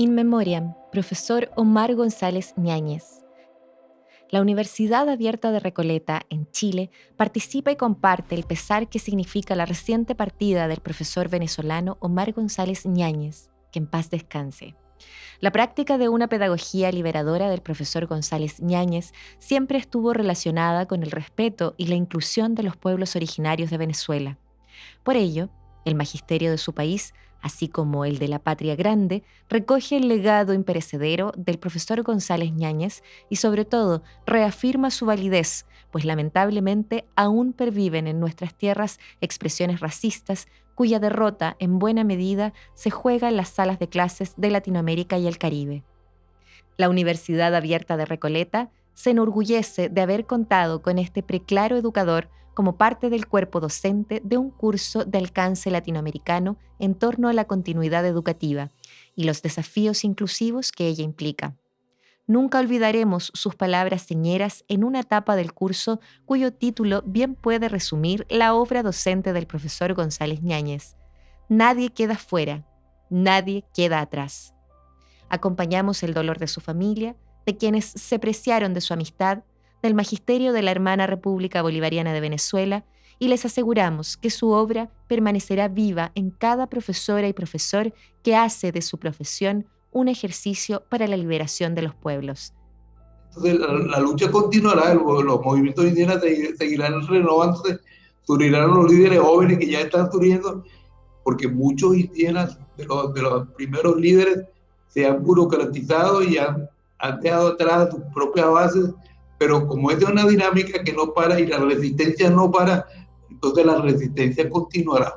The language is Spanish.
In Memoriam, profesor Omar González Ñáñez. La Universidad Abierta de Recoleta, en Chile, participa y comparte el pesar que significa la reciente partida del profesor venezolano Omar González Ñáñez, que en paz descanse. La práctica de una pedagogía liberadora del profesor González Ñáñez siempre estuvo relacionada con el respeto y la inclusión de los pueblos originarios de Venezuela. Por ello, el magisterio de su país así como el de la Patria Grande, recoge el legado imperecedero del profesor González Ñáñez y sobre todo reafirma su validez, pues lamentablemente aún perviven en nuestras tierras expresiones racistas cuya derrota en buena medida se juega en las salas de clases de Latinoamérica y el Caribe. La Universidad Abierta de Recoleta se enorgullece de haber contado con este preclaro educador como parte del cuerpo docente de un curso de alcance latinoamericano en torno a la continuidad educativa y los desafíos inclusivos que ella implica. Nunca olvidaremos sus palabras señeras en una etapa del curso cuyo título bien puede resumir la obra docente del profesor González Ñáñez. Nadie queda fuera, nadie queda atrás. Acompañamos el dolor de su familia, de quienes se preciaron de su amistad del Magisterio de la Hermana República Bolivariana de Venezuela y les aseguramos que su obra permanecerá viva en cada profesora y profesor que hace de su profesión un ejercicio para la liberación de los pueblos. Entonces, la, lucha continuará, los movimientos indígenas seguirán renovándose, surgirán los líderes jóvenes que ya están surgiendo, porque muchos indígenas de los, de los primeros líderes se han burocratizado y han, han dejado atrás sus propias bases pero como es de una dinámica que no para y la resistencia no para, entonces la resistencia continuará.